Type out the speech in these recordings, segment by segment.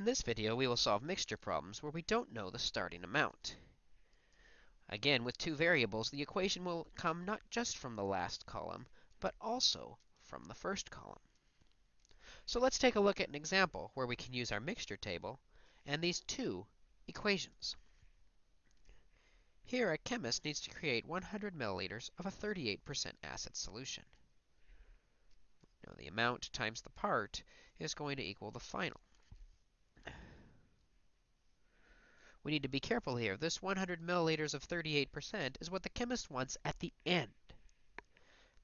In this video, we will solve mixture problems where we don't know the starting amount. Again, with two variables, the equation will come not just from the last column, but also from the first column. So let's take a look at an example where we can use our mixture table and these two equations. Here, a chemist needs to create 100 milliliters of a 38% acid solution. Now, the amount times the part is going to equal the final. We need to be careful here. This 100 milliliters of 38% is what the chemist wants at the end.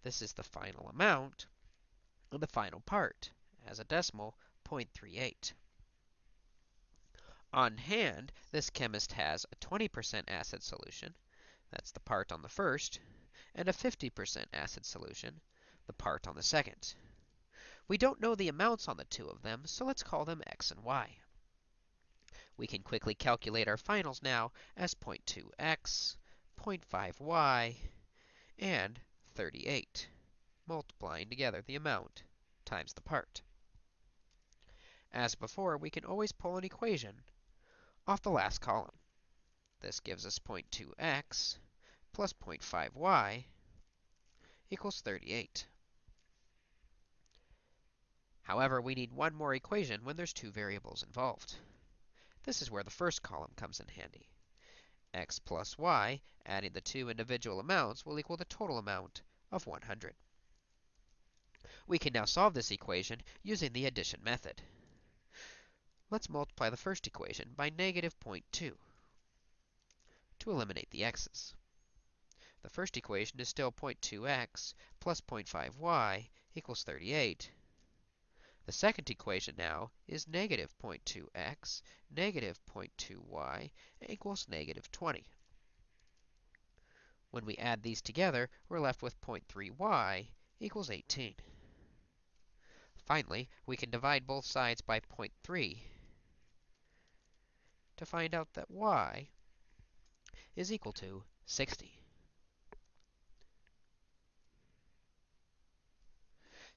This is the final amount of the final part, as a decimal, 0.38. On hand, this chemist has a 20% acid solution, that's the part on the first, and a 50% acid solution, the part on the second. We don't know the amounts on the two of them, so let's call them x and y. We can quickly calculate our finals now as 0.2x, 0.5y, and 38, multiplying together the amount times the part. As before, we can always pull an equation off the last column. This gives us 0.2x plus 0.5y equals 38. However, we need one more equation when there's two variables involved. This is where the first column comes in handy. x plus y, adding the two individual amounts, will equal the total amount of 100. We can now solve this equation using the addition method. Let's multiply the first equation by negative 0.2 to eliminate the x's. The first equation is still 0.2x plus 0.5y equals 38. The second equation now is negative 0.2x, negative 0.2y equals negative 20. When we add these together, we're left with 0.3y equals 18. Finally, we can divide both sides by 0.3 to find out that y is equal to 60.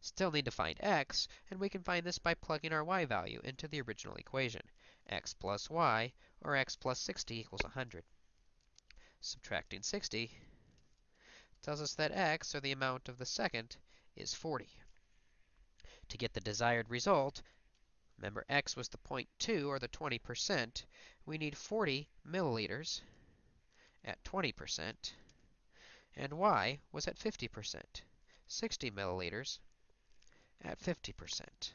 Still need to find x, and we can find this by plugging our y value into the original equation. x plus y, or x plus 60 equals 100. Subtracting 60 tells us that x, or the amount of the second, is 40. To get the desired result, remember x was the 0.2, or the 20%, we need 40 milliliters at 20%, and y was at 50%, 60 milliliters at 50%.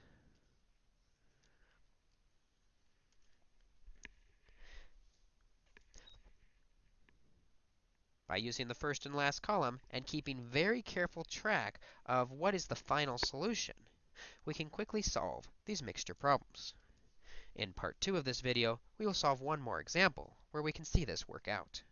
By using the first and last column and keeping very careful track of what is the final solution, we can quickly solve these mixture problems. In part 2 of this video, we will solve one more example where we can see this work out.